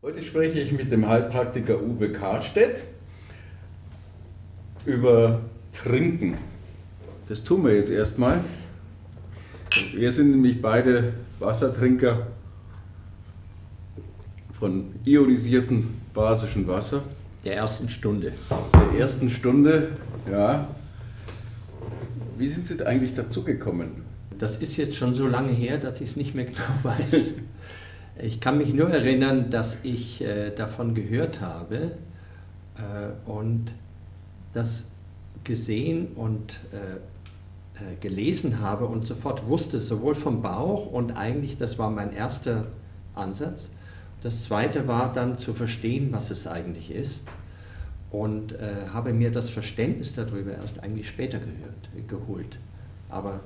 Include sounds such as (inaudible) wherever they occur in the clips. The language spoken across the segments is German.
Heute spreche ich mit dem Heilpraktiker Uwe Karstedt über Trinken. Das tun wir jetzt erstmal. Wir sind nämlich beide Wassertrinker von ionisiertem basischen Wasser. Der ersten Stunde. Der ersten Stunde, ja. Wie sind Sie eigentlich dazu gekommen? Das ist jetzt schon so lange her, dass ich es nicht mehr genau weiß. (laughs) Ich kann mich nur erinnern, dass ich äh, davon gehört habe äh, und das gesehen und äh, äh, gelesen habe und sofort wusste, sowohl vom Bauch und eigentlich, das war mein erster Ansatz. Das zweite war dann zu verstehen, was es eigentlich ist und äh, habe mir das Verständnis darüber erst eigentlich später gehört, geholt. Aber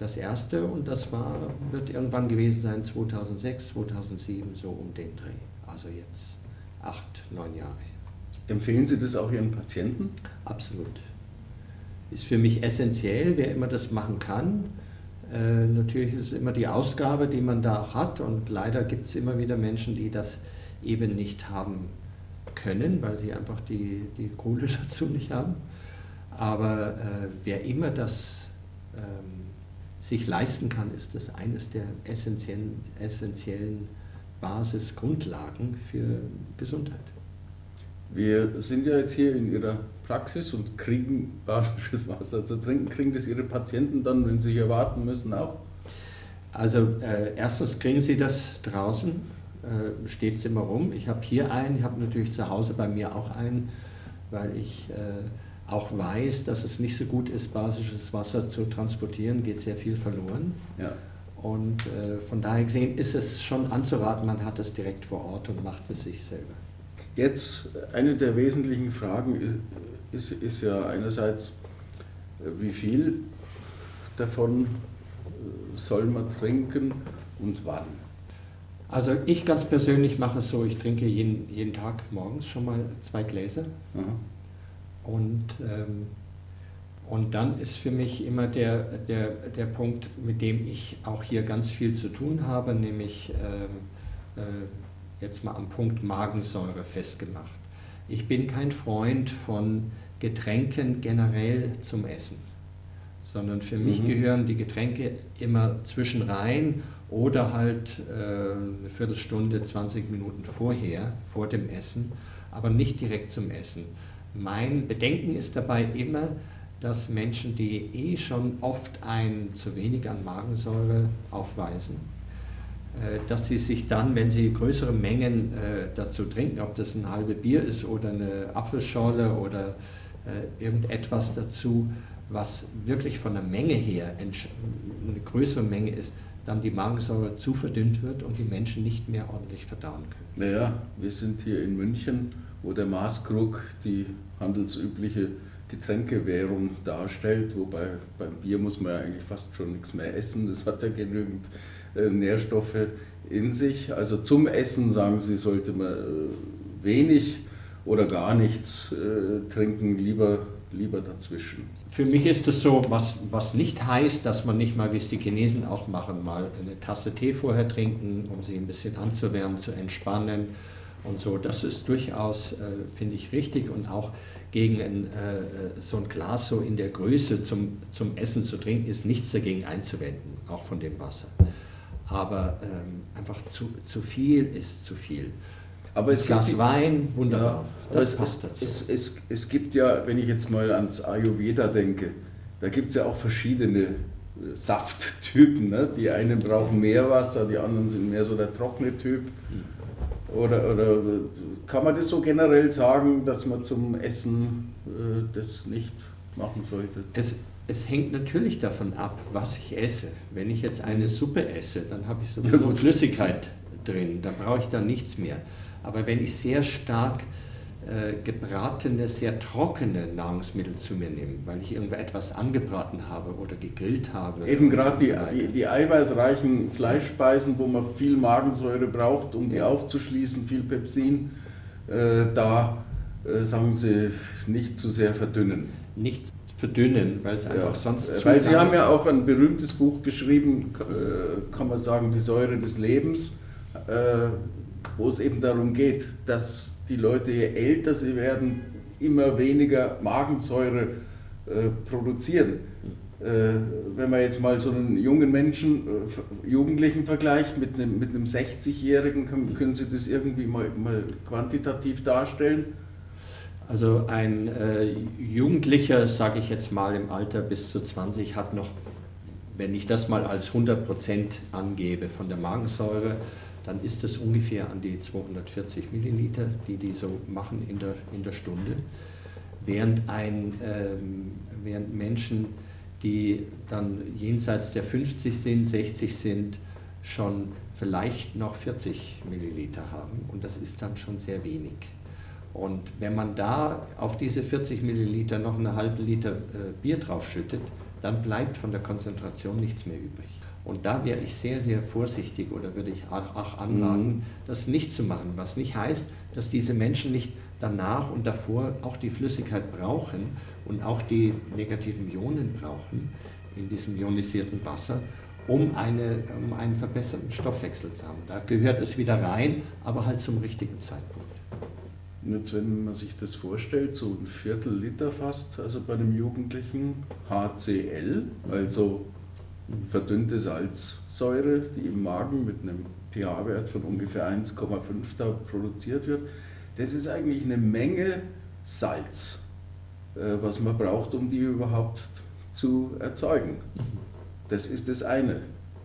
das erste und das war, wird irgendwann gewesen sein 2006, 2007, so um den Dreh. Also jetzt acht, neun Jahre Empfehlen Sie das auch Ihren Patienten? Absolut ist für mich essentiell, wer immer das machen kann. Äh, natürlich ist es immer die Ausgabe, die man da hat und leider gibt es immer wieder Menschen, die das eben nicht haben können, weil sie einfach die, die Kohle (laughs) dazu nicht haben. Aber äh, wer immer das ähm, sich leisten kann, ist das eines der essentiellen, essentiellen Basisgrundlagen für Gesundheit. Wir sind ja jetzt hier in Ihrer Praxis und kriegen basisches Wasser zu trinken. Kriegen das Ihre Patienten dann, wenn sie hier warten müssen, auch? Also äh, erstens kriegen sie das draußen, äh, steht es immer rum. Ich habe hier einen, ich habe natürlich zu Hause bei mir auch einen, weil ich äh, auch weiß, dass es nicht so gut ist, basisches Wasser zu transportieren, geht sehr viel verloren. Ja. Und äh, von daher gesehen ist es schon anzuraten, man hat es direkt vor Ort und macht es sich selber. Jetzt eine der wesentlichen Fragen ist, ist, ist ja einerseits, wie viel davon äh, soll man trinken und wann? Also ich ganz persönlich mache es so, ich trinke jeden, jeden Tag morgens schon mal zwei Gläser. Und, ähm, und dann ist für mich immer der, der, der Punkt, mit dem ich auch hier ganz viel zu tun habe, nämlich ähm, äh, jetzt mal am Punkt Magensäure festgemacht. Ich bin kein Freund von Getränken generell zum Essen, sondern für mich mhm. gehören die Getränke immer zwischen rein oder halt äh, eine Viertelstunde, 20 Minuten vorher, vor dem Essen, aber nicht direkt zum Essen. Mein Bedenken ist dabei immer, dass Menschen, die eh schon oft ein zu wenig an Magensäure aufweisen, äh, dass sie sich dann, wenn sie größere Mengen äh, dazu trinken, ob das ein halbe Bier ist oder eine Apfelschorle oder äh, irgendetwas dazu, was wirklich von der Menge her eine größere Menge ist, dann die Magensäure zu verdünnt wird und die Menschen nicht mehr ordentlich verdauen können. Naja, wir sind hier in München, wo der Maßkrug die handelsübliche Getränkewährung darstellt, wobei beim Bier muss man ja eigentlich fast schon nichts mehr essen, das hat ja genügend äh, Nährstoffe in sich. Also zum Essen, sagen Sie, sollte man äh, wenig oder gar nichts äh, trinken, lieber, lieber dazwischen. Für mich ist es so, was, was nicht heißt, dass man nicht mal, wie es die Chinesen auch machen, mal eine Tasse Tee vorher trinken, um sie ein bisschen anzuwärmen, zu entspannen und so. Das ist durchaus, äh, finde ich, richtig und auch gegen ein, äh, so ein Glas so in der Größe zum, zum Essen zu trinken, ist nichts dagegen einzuwenden, auch von dem Wasser. Aber ähm, einfach zu, zu viel ist zu viel. Aber es Glas gibt, Wein, wunderbar. Ja, das passt dazu. Es, es, es gibt ja, wenn ich jetzt mal ans Ayurveda denke, da gibt es ja auch verschiedene äh, Safttypen. Ne? Die einen brauchen mehr Wasser, die anderen sind mehr so der trockene Typ. Oder, oder kann man das so generell sagen, dass man zum Essen äh, das nicht machen sollte? Es, es hängt natürlich davon ab, was ich esse. Wenn ich jetzt eine Suppe esse, dann habe ich sowieso ja, Flüssigkeit drin, da brauche ich dann nichts mehr. Aber wenn ich sehr stark gebratene, sehr trockene Nahrungsmittel zu mir nehme, weil ich irgendetwas angebraten habe oder gegrillt habe. Eben gerade die, die, die, eiweißreichen Fleischspeisen, wo man viel Magensäure braucht, um die aufzuschließen, viel Pepsin, äh, da äh, sagen Sie nicht zu sehr verdünnen. Nicht verdünnen, weil es einfach ja, sonst. Weil Sie haben ja auch ein berühmtes Buch geschrieben, äh, kann man sagen, die Säure des Lebens. Äh, wo es eben darum geht, dass die Leute, je älter sie werden, immer weniger Magensäure äh, produzieren. Äh, wenn man jetzt mal so einen jungen Menschen, äh, Jugendlichen vergleicht mit einem, mit einem 60-Jährigen, können, können Sie das irgendwie mal, mal quantitativ darstellen? Also ein äh, Jugendlicher, sage ich jetzt mal im Alter bis zu 20, hat noch, wenn ich das mal als 100% angebe von der Magensäure, dann ist das ungefähr an die 240 Milliliter, die die so machen in der, in der Stunde. Während, ein, ähm, während Menschen, die dann jenseits der 50 sind, 60 sind, schon vielleicht noch 40 Milliliter haben und das ist dann schon sehr wenig. Und wenn man da auf diese 40 Milliliter noch eine halbe Liter äh, Bier draufschüttet, dann bleibt von der Konzentration nichts mehr übrig. Und da wäre ich sehr, sehr vorsichtig oder würde ich auch, anraten, mhm. das nicht zu machen. Was nicht heißt, dass diese Menschen nicht danach und davor auch die Flüssigkeit brauchen und auch die negativen Ionen brauchen in diesem ionisierten Wasser, um, eine, um einen verbesserten Stoffwechsel zu haben. Da gehört es wieder rein, aber halt zum richtigen Zeitpunkt. Und jetzt, wenn man sich das vorstellt, so ein Viertel Liter fast, also bei einem Jugendlichen HCl, also verdünnte Salzsäure, die im Magen mit einem pH-Wert von ungefähr 1,5 da produziert wird, das ist eigentlich eine Menge Salz, äh, was man braucht, um die überhaupt zu erzeugen. Das ist das eine.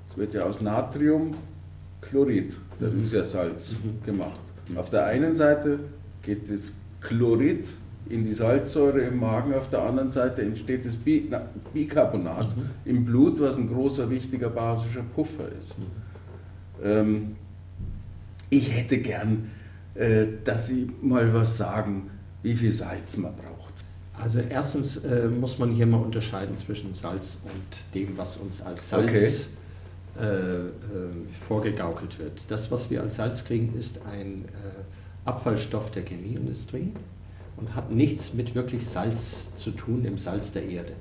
Es wird ja aus Natriumchlorid, das ist ja Salz, mhm. gemacht. Auf der einen Seite geht das Chlorid in die Salzsäure im Magen, auf der anderen Seite entsteht das Bi na, Bicarbonat mhm. im Blut, was ein großer, wichtiger basischer Puffer ist. Mhm. Ähm, ich hätte gern, äh, dass Sie mal was sagen, wie viel Salz man braucht. Also erstens äh, muss man hier mal unterscheiden zwischen Salz und dem, was uns als Salz okay. äh, äh vorgegaukelt wird. Das, was wir als Salz kriegen, ist ein äh, Abfallstoff der Chemieindustrie und hat nichts mit wirklich Salz zu tun, dem Salz der Erde.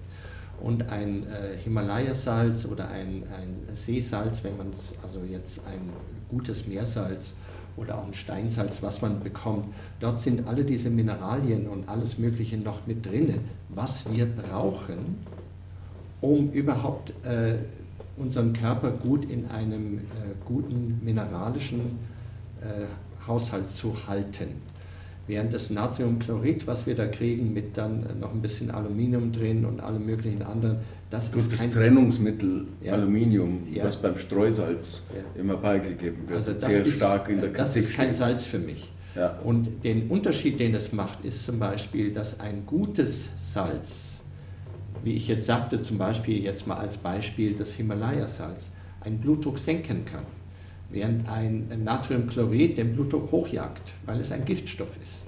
Und ein äh, Himalaya-Salz oder ein, ein Seesalz, wenn man also jetzt ein gutes Meersalz oder auch ein Steinsalz, was man bekommt, dort sind alle diese Mineralien und alles Mögliche noch mit drin, was wir brauchen, um überhaupt äh, unseren Körper gut in einem äh, guten mineralischen äh, Haushalt zu halten. Während das Natriumchlorid, was wir da kriegen, mit dann noch ein bisschen Aluminium drin und alle möglichen anderen, das Gut, ist das kein Trennungsmittel ja. Aluminium, ja. was beim Streusalz ja. immer beigegeben wird, also sehr ist, stark in der Kritik Das ist kein Salz für mich. Und den Unterschied, den es macht, ist zum Beispiel, dass ein gutes Salz, wie ich jetzt sagte, zum Beispiel jetzt mal als Beispiel das Himalaya-Salz, einen Blutdruck senken kann während ein Natriumchlorid den Blutdruck hochjagt, weil es ein Giftstoff ist.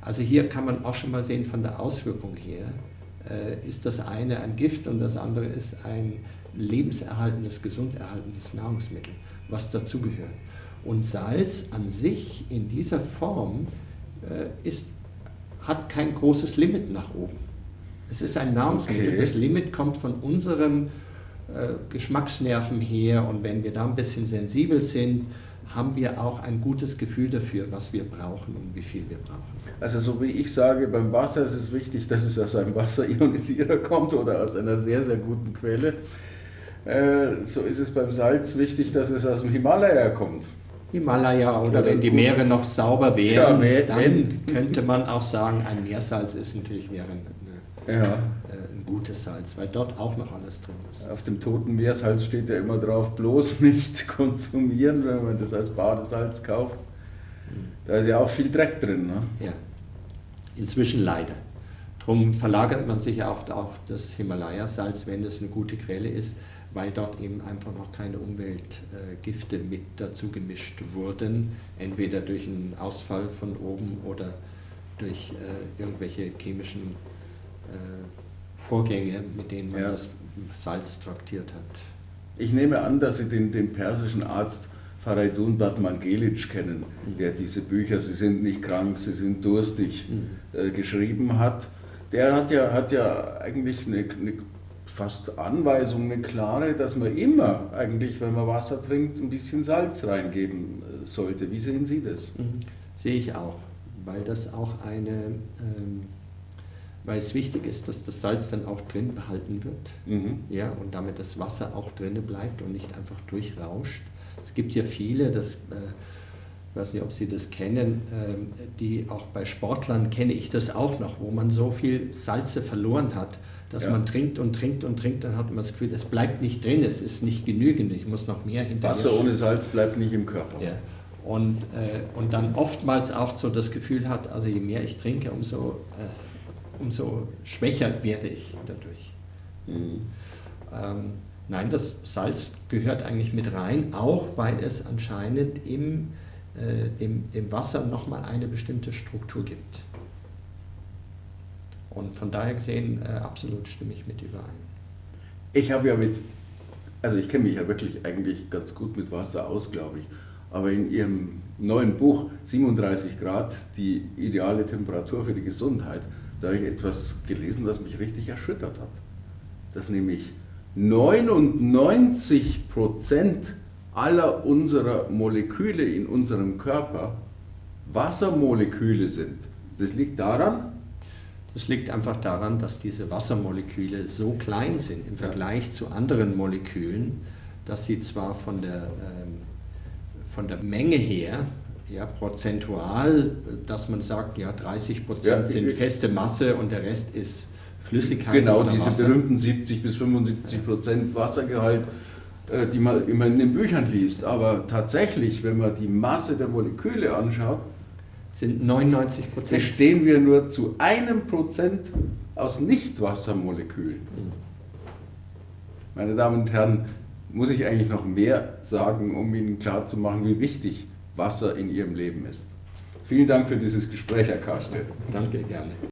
Also hier kann man auch schon mal sehen von der Auswirkung her, äh, ist das eine ein Gift und das andere ist ein lebenserhaltendes, gesunderhaltendes Nahrungsmittel, was dazugehört. Und Salz an sich in dieser Form äh, ist, hat kein großes Limit nach oben. Es ist ein Nahrungsmittel. Okay. Das Limit kommt von unserem Geschmacksnerven her und wenn wir da ein bisschen sensibel sind, haben wir auch ein gutes Gefühl dafür, was wir brauchen und wie viel wir brauchen. Also so wie ich sage, beim Wasser ist es wichtig, dass es aus einem Wasserionisierer (laughs) kommt oder aus einer sehr, sehr guten Quelle. Äh, so ist es beim Salz wichtig, dass es aus dem Himalaya kommt. Himalaya oder, oder wenn die Meere noch sauber wären, ja, dann könnte man auch sagen, ein Meersalz ist natürlich wäre eine, ja gutes Salz, weil dort auch noch alles drin ist. Auf dem Toten Meersalz steht ja immer drauf, bloß nicht (laughs) konsumieren, wenn man das als Badesalz kauft. Hm. Da ist ja auch viel Dreck drin. Ne? Ja, inzwischen leider. Darum verlagert man sich auch auf das Himalaya-Salz, wenn das eine gute Quelle ist, weil dort eben einfach noch keine Umweltgifte mit dazu gemischt wurden, entweder durch einen Ausfall von oben oder durch äh, irgendwelche chemischen äh, Vorgänge, mit denen man ja. das Salz traktiert hat. Ich nehme an, dass Sie den, den persischen Arzt Faridun Batmangelic kennen, mhm. der diese Bücher Sie sind nicht krank, Sie sind durstig mhm. äh, geschrieben hat. Der hat ja, hat ja eigentlich eine, eine fast Anweisung, eine klare, dass man immer eigentlich, wenn man Wasser trinkt, ein bisschen Salz reingeben äh, sollte. Wie sehen Sie das? Mhm. Sehe ich auch, weil das auch eine, ähm, weil es wichtig ist, dass das Salz dann auch drin behalten wird, mhm. ja, und damit das Wasser auch drin bleibt und nicht einfach durchrauscht. Es gibt ja viele, das äh, ich weiß nicht, ob Sie das kennen, ähm, die auch bei Sportlern kenne ich das auch noch, wo man so viel Salze verloren hat, dass ja. man trinkt und trinkt und trinkt, dann hat man das Gefühl, es bleibt nicht drin, es ist nicht genügend, ich muss noch mehr hinterher. Wasser ohne Salz bleibt nicht im Körper. Ja. Und, äh, und dann oftmals auch so das Gefühl hat, also je mehr ich trinke, umso, äh, umso schwächer werde ich dadurch. Mhm. Ähm, nein, das Salz gehört eigentlich mit rein, auch weil es anscheinend im äh, dem, dem Wasser nochmal eine bestimmte Struktur gibt. Und von daher gesehen, äh, absolut stimme ich mit überein. Ich habe ja mit, also ich kenne mich ja wirklich eigentlich ganz gut mit Wasser aus, glaube ich. Aber in Ihrem neuen Buch 37 Grad, die ideale Temperatur für die Gesundheit, da habe ich etwas gelesen, was mich richtig erschüttert hat. Dass nämlich 99 Prozent aller unserer Moleküle in unserem Körper Wassermoleküle sind. Das liegt daran? Das liegt einfach daran, dass diese Wassermoleküle so klein sind im Vergleich ja. zu anderen Molekülen, dass sie zwar von der, ähm, von der Menge her, ja, prozentual, dass man sagt, ja, 30 Prozent ja, sind feste Masse und der Rest ist Flüssigkeit. Genau, diese Wasser. berühmten 70 bis 75 Prozent Wassergehalt äh, die man immer in den Büchern liest. Aber tatsächlich, wenn man die Masse der Moleküle anschaut, sind 99 Prozent. Bestehen wir nur zu einem Prozent aus Nichtwassermolekülen. Mhm. Meine Damen und Herren, muss ich eigentlich noch mehr sagen, um Ihnen klarzumachen, wie wichtig Wasser in Ihrem Leben ist. Vielen Dank für dieses Gespräch, Herr Karstedt. Danke, gerne.